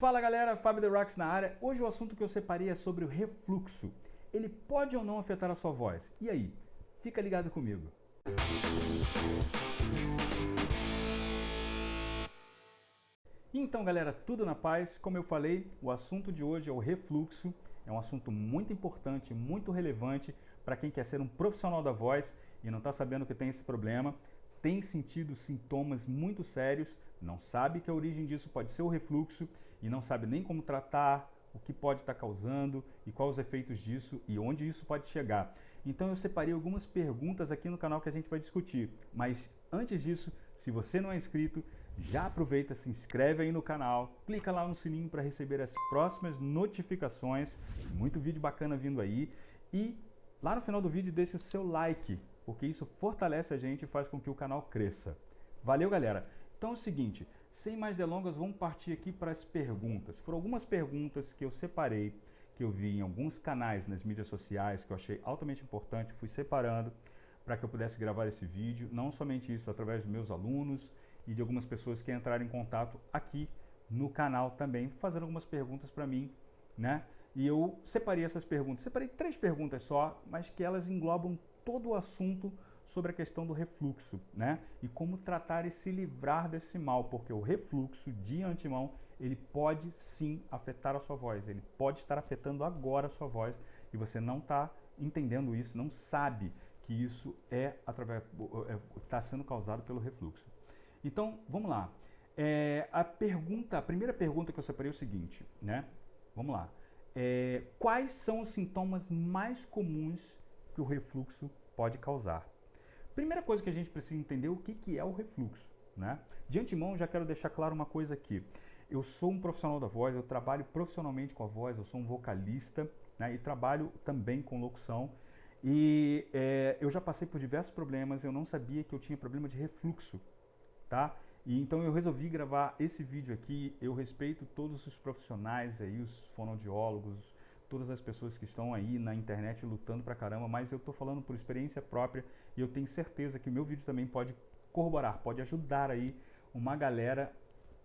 Fala galera, Fábio The Rocks na área. Hoje o assunto que eu separei é sobre o refluxo. Ele pode ou não afetar a sua voz? E aí? Fica ligado comigo. Então galera, tudo na paz? Como eu falei, o assunto de hoje é o refluxo. É um assunto muito importante, muito relevante para quem quer ser um profissional da voz e não está sabendo que tem esse problema tem sentido sintomas muito sérios, não sabe que a origem disso pode ser o refluxo e não sabe nem como tratar, o que pode estar causando e quais os efeitos disso e onde isso pode chegar. Então eu separei algumas perguntas aqui no canal que a gente vai discutir, mas antes disso, se você não é inscrito, já aproveita, se inscreve aí no canal, clica lá no sininho para receber as próximas notificações, muito vídeo bacana vindo aí. E lá no final do vídeo deixe o seu like, porque isso fortalece a gente e faz com que o canal cresça. Valeu, galera! Então é o seguinte, sem mais delongas, vamos partir aqui para as perguntas. Foram algumas perguntas que eu separei, que eu vi em alguns canais nas mídias sociais, que eu achei altamente importante, fui separando para que eu pudesse gravar esse vídeo. Não somente isso, através dos meus alunos e de algumas pessoas que entraram em contato aqui no canal também, fazendo algumas perguntas para mim, né? E eu separei essas perguntas, separei três perguntas só, mas que elas englobam todo o assunto sobre a questão do refluxo, né? E como tratar e se livrar desse mal, porque o refluxo de antemão, ele pode sim afetar a sua voz, ele pode estar afetando agora a sua voz e você não está entendendo isso, não sabe que isso é através está sendo causado pelo refluxo. Então, vamos lá. É, a pergunta, a primeira pergunta que eu separei é o seguinte, né? Vamos lá. É, quais são os sintomas mais comuns que o refluxo pode causar. Primeira coisa que a gente precisa entender é o que, que é o refluxo. Né? De antemão, já quero deixar claro uma coisa aqui. Eu sou um profissional da voz, eu trabalho profissionalmente com a voz, eu sou um vocalista né? e trabalho também com locução. E é, eu já passei por diversos problemas, eu não sabia que eu tinha problema de refluxo, tá? E então eu resolvi gravar esse vídeo aqui, eu respeito todos os profissionais aí, os fonoaudiólogos, todas as pessoas que estão aí na internet lutando pra caramba, mas eu tô falando por experiência própria e eu tenho certeza que o meu vídeo também pode corroborar, pode ajudar aí uma galera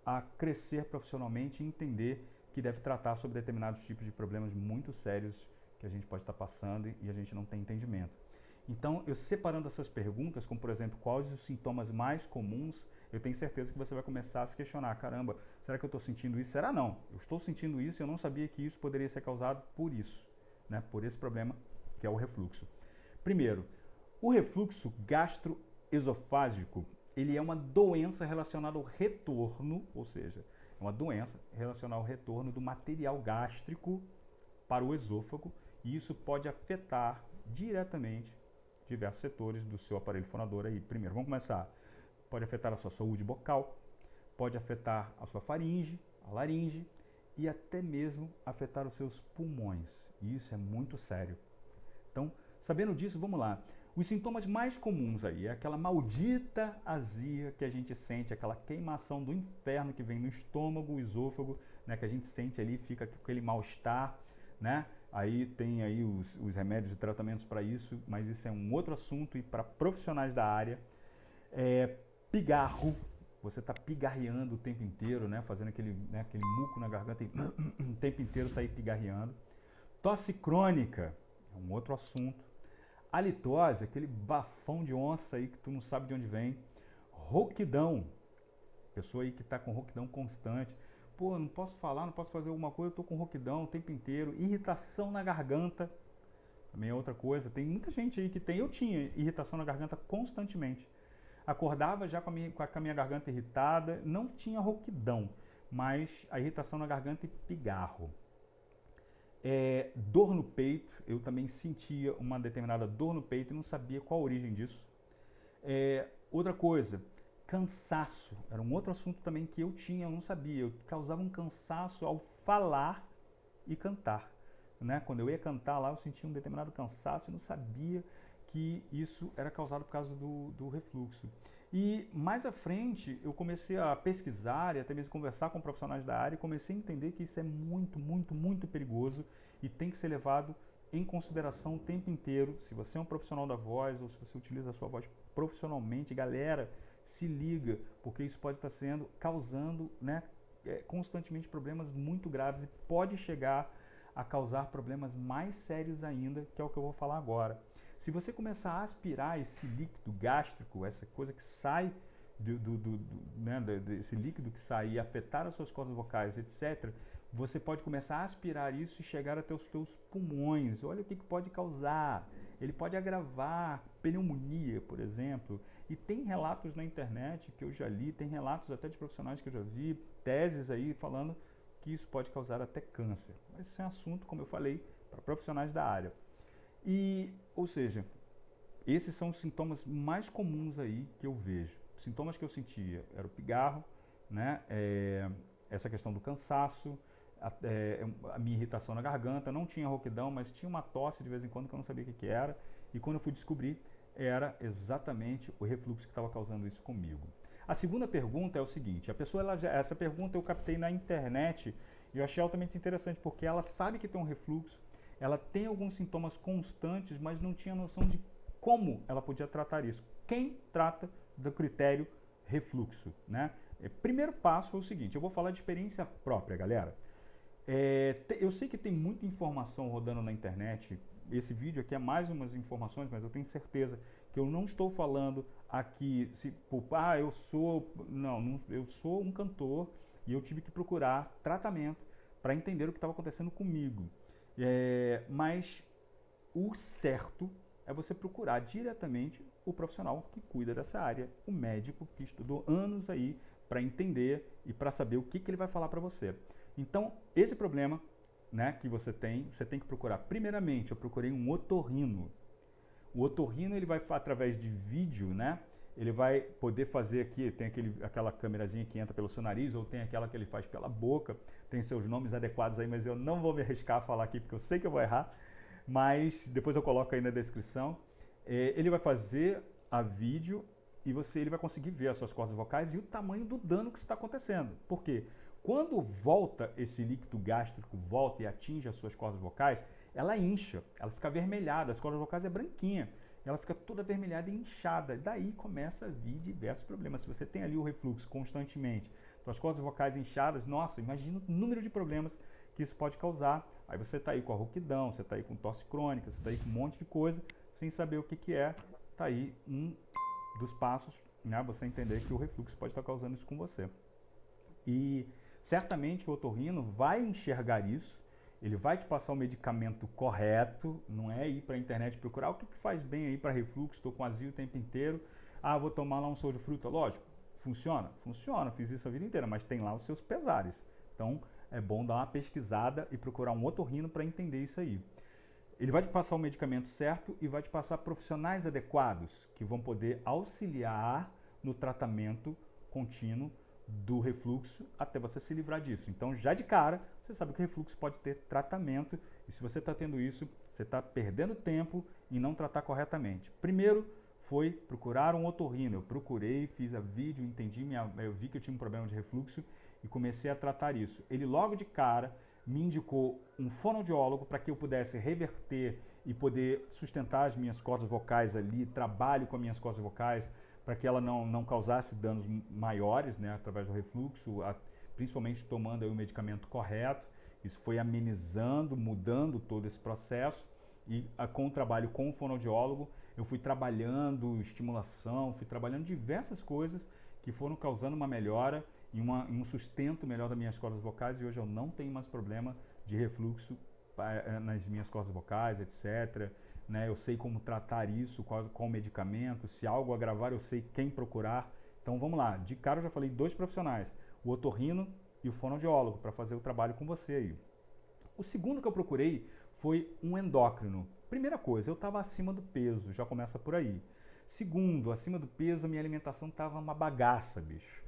a crescer profissionalmente e entender que deve tratar sobre determinados tipos de problemas muito sérios que a gente pode estar passando e a gente não tem entendimento. Então, eu separando essas perguntas, como por exemplo, quais os sintomas mais comuns, eu tenho certeza que você vai começar a se questionar, caramba, será que eu estou sentindo isso? Será não? Eu estou sentindo isso e eu não sabia que isso poderia ser causado por isso, né? por esse problema que é o refluxo. Primeiro, o refluxo gastroesofágico, ele é uma doença relacionada ao retorno, ou seja, é uma doença relacionada ao retorno do material gástrico para o esôfago, e isso pode afetar diretamente diversos setores do seu aparelho fonador aí. Primeiro, vamos começar. Pode afetar a sua saúde bucal, pode afetar a sua faringe, a laringe e até mesmo afetar os seus pulmões. E isso é muito sério. Então, sabendo disso, vamos lá. Os sintomas mais comuns aí é aquela maldita azia que a gente sente, aquela queimação do inferno que vem no estômago, esôfago, né, que a gente sente ali, fica com aquele mal-estar, né? Aí tem aí os, os remédios e tratamentos para isso, mas isso é um outro assunto e para profissionais da área. É, pigarro, você está pigarreando o tempo inteiro, né? Fazendo aquele, né, aquele muco na garganta e o tempo inteiro está aí pigarreando. Tosse crônica, é um outro assunto. Halitose, aquele bafão de onça aí que tu não sabe de onde vem. Rouquidão, pessoa aí que está com rouquidão constante pô, não posso falar, não posso fazer alguma coisa, eu tô com rouquidão o tempo inteiro, irritação na garganta, também é outra coisa. Tem muita gente aí que tem, eu tinha irritação na garganta constantemente. Acordava já com a minha, com a minha garganta irritada, não tinha rouquidão, mas a irritação na garganta e pigarro. É, dor no peito, eu também sentia uma determinada dor no peito e não sabia qual a origem disso. É, outra coisa, Cansaço, era um outro assunto também que eu tinha, eu não sabia. Eu causava um cansaço ao falar e cantar. Né? Quando eu ia cantar lá, eu sentia um determinado cansaço e não sabia que isso era causado por causa do, do refluxo. E mais à frente, eu comecei a pesquisar e até mesmo conversar com profissionais da área e comecei a entender que isso é muito, muito, muito perigoso e tem que ser levado em consideração o tempo inteiro. Se você é um profissional da voz ou se você utiliza a sua voz profissionalmente, galera, se liga, porque isso pode estar sendo causando né, é, constantemente problemas muito graves e pode chegar a causar problemas mais sérios ainda, que é o que eu vou falar agora. Se você começar a aspirar esse líquido gástrico, essa coisa que sai do, do, do, do né, desse líquido que sai e afetar as suas cordas vocais, etc., você pode começar a aspirar isso e chegar até os teus pulmões. Olha o que, que pode causar. Ele pode agravar pneumonia, por exemplo. E tem relatos na internet que eu já li, tem relatos até de profissionais que eu já vi, teses aí falando que isso pode causar até câncer. Mas esse é um assunto, como eu falei, para profissionais da área. E, ou seja, esses são os sintomas mais comuns aí que eu vejo. Sintomas que eu sentia era o pigarro, né? É, essa questão do cansaço, a, é, a, minha irritação na garganta, não tinha rouquidão, mas tinha uma tosse de vez em quando que eu não sabia o que, que era. E quando eu fui descobrir, era exatamente o refluxo que estava causando isso comigo. A segunda pergunta é o seguinte, a pessoa, ela já, essa pergunta eu captei na internet e eu achei altamente interessante porque ela sabe que tem um refluxo, ela tem alguns sintomas constantes, mas não tinha noção de como ela podia tratar isso. Quem trata do critério refluxo, né? É, primeiro passo foi o seguinte, eu vou falar de experiência própria, galera. É, eu sei que tem muita informação rodando na internet. Esse vídeo aqui é mais umas informações, mas eu tenho certeza que eu não estou falando aqui, se, ah, eu sou, não, não, eu sou um cantor e eu tive que procurar tratamento para entender o que estava acontecendo comigo. É, mas o certo é você procurar diretamente o profissional que cuida dessa área, o médico que estudou anos aí para entender e para saber o que, que ele vai falar para você. Então, esse problema né, que você tem, você tem que procurar. Primeiramente, eu procurei um otorrino. O otorrino ele vai através de vídeo, né? Ele vai poder fazer aqui, tem aquele, aquela câmerazinha que entra pelo seu nariz, ou tem aquela que ele faz pela boca, tem seus nomes adequados aí, mas eu não vou me arriscar a falar aqui porque eu sei que eu vou errar, mas depois eu coloco aí na descrição. É, ele vai fazer a vídeo e você ele vai conseguir ver as suas cordas vocais e o tamanho do dano que está acontecendo. Por quê? Quando volta esse líquido gástrico, volta e atinge as suas cordas vocais, ela incha, ela fica avermelhada, as cordas vocais é branquinha, ela fica toda avermelhada e inchada. Daí começa a vir diversos problemas. Se você tem ali o refluxo constantemente, suas cordas vocais inchadas, nossa, imagina o número de problemas que isso pode causar. Aí você está aí com a rouquidão, você está aí com tosse crônica, você está aí com um monte de coisa, sem saber o que, que é, está aí um dos passos, né, você entender que o refluxo pode estar causando isso com você. E Certamente o otorrino vai enxergar isso, ele vai te passar o medicamento correto, não é ir para a internet procurar o que, que faz bem aí para refluxo, estou com azia o tempo inteiro, ah, vou tomar lá um soro de fruta, lógico, funciona? Funciona, fiz isso a vida inteira, mas tem lá os seus pesares. Então é bom dar uma pesquisada e procurar um otorrino para entender isso aí. Ele vai te passar o medicamento certo e vai te passar profissionais adequados que vão poder auxiliar no tratamento contínuo do refluxo até você se livrar disso. Então, já de cara, você sabe que o refluxo pode ter tratamento e se você está tendo isso, você está perdendo tempo em não tratar corretamente. Primeiro foi procurar um otorrino. Eu procurei, fiz a vídeo, entendi, minha, eu vi que eu tinha um problema de refluxo e comecei a tratar isso. Ele logo de cara me indicou um fonoaudiólogo para que eu pudesse reverter e poder sustentar as minhas cordas vocais ali, trabalho com as minhas cordas vocais, para que ela não, não causasse danos maiores né, através do refluxo, a, principalmente tomando o medicamento correto. Isso foi amenizando, mudando todo esse processo. E a, com o trabalho com o fonoaudiólogo, eu fui trabalhando estimulação, fui trabalhando diversas coisas que foram causando uma melhora e uma, um sustento melhor das minhas cordas vocais. E hoje eu não tenho mais problema de refluxo eh, nas minhas cordas vocais, etc né? Eu sei como tratar isso, qual, qual medicamento, se algo agravar, eu sei quem procurar. Então vamos lá, de cara eu já falei dois profissionais, o otorrino e o fonoaudiólogo, para fazer o trabalho com você aí. O segundo que eu procurei foi um endócrino. Primeira coisa, eu estava acima do peso, já começa por aí. Segundo, acima do peso, a minha alimentação estava uma bagaça, bicho.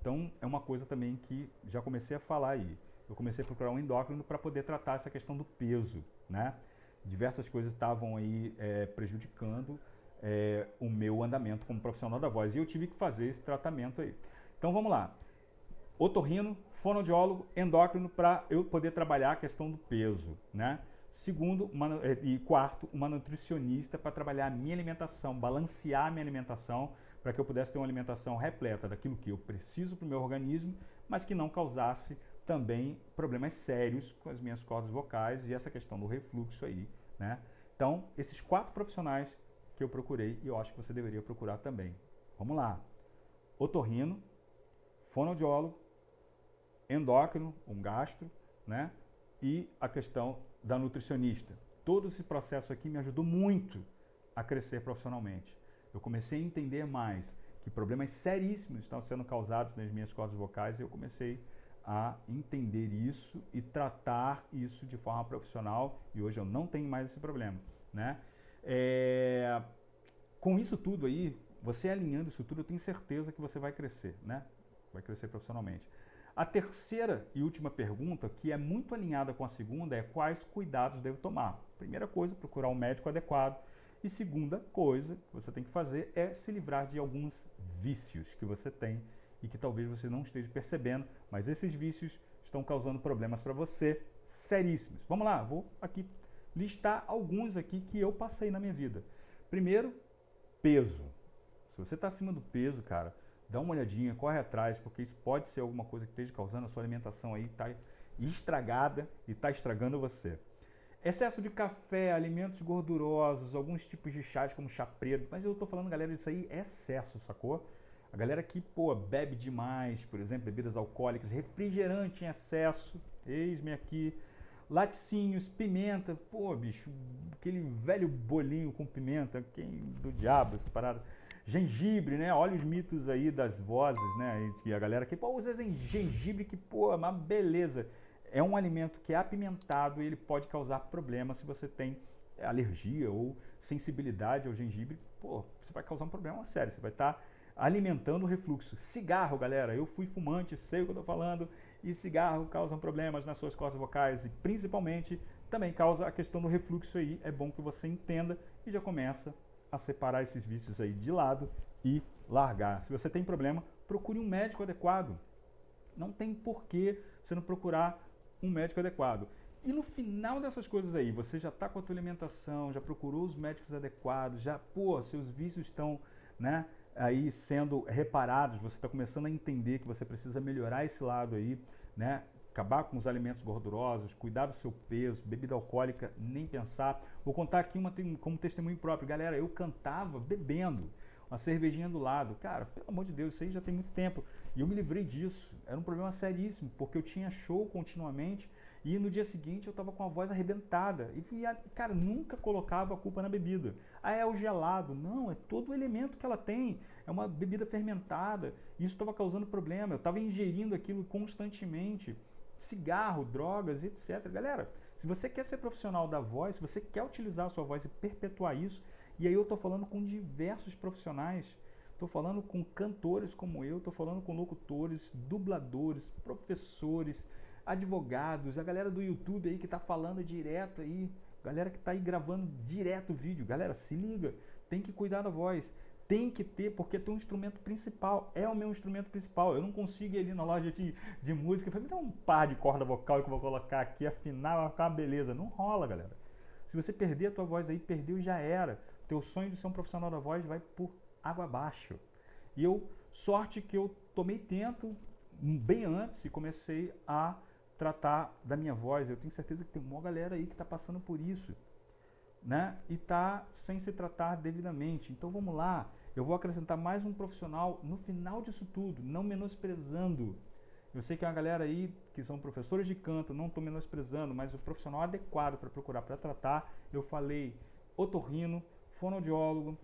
Então é uma coisa também que já comecei a falar aí. Eu comecei a procurar um endócrino para poder tratar essa questão do peso, né? Diversas coisas estavam aí é, prejudicando é, o meu andamento como profissional da voz. E eu tive que fazer esse tratamento aí. Então vamos lá. Otorrino, fonoaudiólogo, endócrino para eu poder trabalhar a questão do peso, né? Segundo, uma, é, e quarto, uma nutricionista para trabalhar a minha alimentação, balancear a minha alimentação, para que eu pudesse ter uma alimentação repleta daquilo que eu preciso para o meu organismo, mas que não causasse também problemas sérios com as minhas cordas vocais e essa questão do refluxo aí, né? Então, esses quatro profissionais que eu procurei e eu acho que você deveria procurar também. Vamos lá. Otorrino, fonoaudiólogo, endócrino, um gastro, né? E a questão da nutricionista. Todo esse processo aqui me ajudou muito a crescer profissionalmente. Eu comecei a entender mais que problemas seríssimos estão sendo causados nas minhas cordas vocais e eu comecei a entender isso e tratar isso de forma profissional e hoje eu não tenho mais esse problema, né? É, com isso tudo aí, você alinhando isso tudo, eu tenho certeza que você vai crescer, né? Vai crescer profissionalmente. A terceira e última pergunta, que é muito alinhada com a segunda, é quais cuidados devo tomar? Primeira coisa, procurar um médico adequado. E segunda coisa que você tem que fazer é se livrar de alguns vícios que você tem e que talvez você não esteja percebendo, mas esses vícios estão causando problemas para você seríssimos. Vamos lá, vou aqui listar alguns aqui que eu passei na minha vida. Primeiro, peso. Se você está acima do peso, cara, dá uma olhadinha, corre atrás, porque isso pode ser alguma coisa que esteja causando a sua alimentação aí, está estragada e está estragando você. Excesso de café, alimentos gordurosos, alguns tipos de chás como chá preto, mas eu estou falando, galera, isso aí é excesso, sacou? A galera que, pô, bebe demais, por exemplo, bebidas alcoólicas, refrigerante em excesso, eis-me aqui, laticínios, pimenta, pô, bicho, aquele velho bolinho com pimenta, quem do diabo essa parada. Gengibre, né? Olha os mitos aí das vozes, né? E a galera que, pô, usa gengibre que, pô, é uma beleza. É um alimento que é apimentado e ele pode causar problemas se você tem alergia ou sensibilidade ao gengibre. Pô, você vai causar um problema sério. Você vai estar tá alimentando o refluxo. Cigarro, galera, eu fui fumante, sei o que eu estou falando, e cigarro causa problemas nas suas cordas vocais e principalmente também causa a questão do refluxo aí. É bom que você entenda e já começa a separar esses vícios aí de lado e largar. Se você tem problema, procure um médico adequado. Não tem porquê você não procurar um médico adequado. E no final dessas coisas aí, você já está com a tua alimentação, já procurou os médicos adequados, já, pô, seus vícios estão, né, aí sendo reparados, você está começando a entender que você precisa melhorar esse lado aí, né? Acabar com os alimentos gordurosos, cuidar do seu peso, bebida alcoólica, nem pensar. Vou contar aqui uma, como testemunho próprio. Galera, eu cantava bebendo, uma cervejinha do lado. Cara, pelo amor de Deus, isso aí já tem muito tempo. E eu me livrei disso. Era um problema seríssimo, porque eu tinha show continuamente e no dia seguinte eu estava com a voz arrebentada. E, cara, nunca colocava a culpa na bebida. Ah, é o gelado. Não, é todo o elemento que ela tem. É uma bebida fermentada. Isso estava causando problema. Eu estava ingerindo aquilo constantemente. Cigarro, drogas, etc. Galera, se você quer ser profissional da voz, se você quer utilizar a sua voz e perpetuar isso, e aí eu estou falando com diversos profissionais. Estou falando com cantores como eu, estou falando com locutores, dubladores, professores, advogados, a galera do YouTube aí que está falando direto aí, galera que está aí gravando direto o vídeo. Galera, se liga, tem que cuidar da voz. Tem que ter, porque é um instrumento principal. É o meu instrumento principal. Eu não consigo ir ali na loja de, de música me dá um par de corda vocal que eu vou colocar aqui, afinal vai ficar uma beleza. Não rola, galera. Se você perder a tua voz aí, perdeu já era. Teu sonho de ser um profissional da voz vai por água abaixo. E eu, sorte que eu tomei tento bem antes e comecei a tratar da minha voz. Eu tenho certeza que tem uma galera aí que está passando por isso, né? E está sem se tratar devidamente. Então vamos lá, eu vou acrescentar mais um profissional no final disso tudo, não menosprezando. Eu sei que é uma galera aí que são professores de canto, não estou menosprezando, mas o profissional adequado para procurar para tratar, eu falei otorrino, fonoaudiólogo,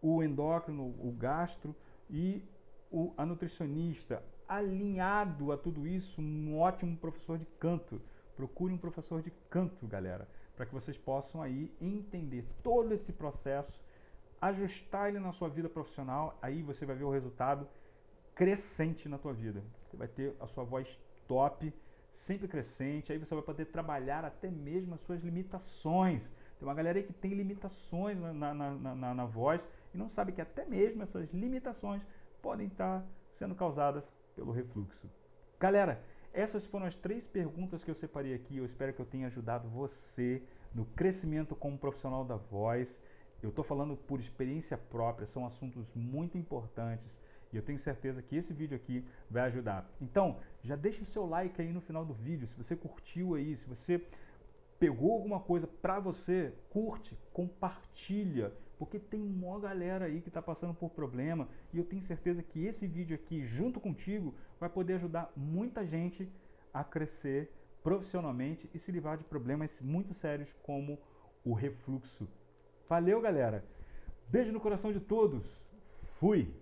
o endócrino, o gastro e o, a nutricionista, alinhado a tudo isso, um ótimo professor de canto. Procure um professor de canto, galera, para que vocês possam aí entender todo esse processo, ajustar ele na sua vida profissional, aí você vai ver o resultado crescente na tua vida. Você vai ter a sua voz top, sempre crescente, aí você vai poder trabalhar até mesmo as suas limitações. Tem uma galera aí que tem limitações na, na, na, na, na voz e não sabe que até mesmo essas limitações podem estar sendo causadas pelo refluxo. Galera, essas foram as três perguntas que eu separei aqui. Eu espero que eu tenha ajudado você no crescimento como profissional da voz. Eu estou falando por experiência própria, são assuntos muito importantes E eu tenho certeza que esse vídeo aqui vai ajudar. Então, já deixa o seu like aí no final do vídeo, se você curtiu aí, se você pegou alguma coisa para você, curte, compartilha, porque tem uma galera aí que está passando por problema e eu tenho certeza que esse vídeo aqui, junto contigo, vai poder ajudar muita gente a crescer profissionalmente e se livrar de problemas muito sérios como o refluxo. Valeu, galera! Beijo no coração de todos! Fui!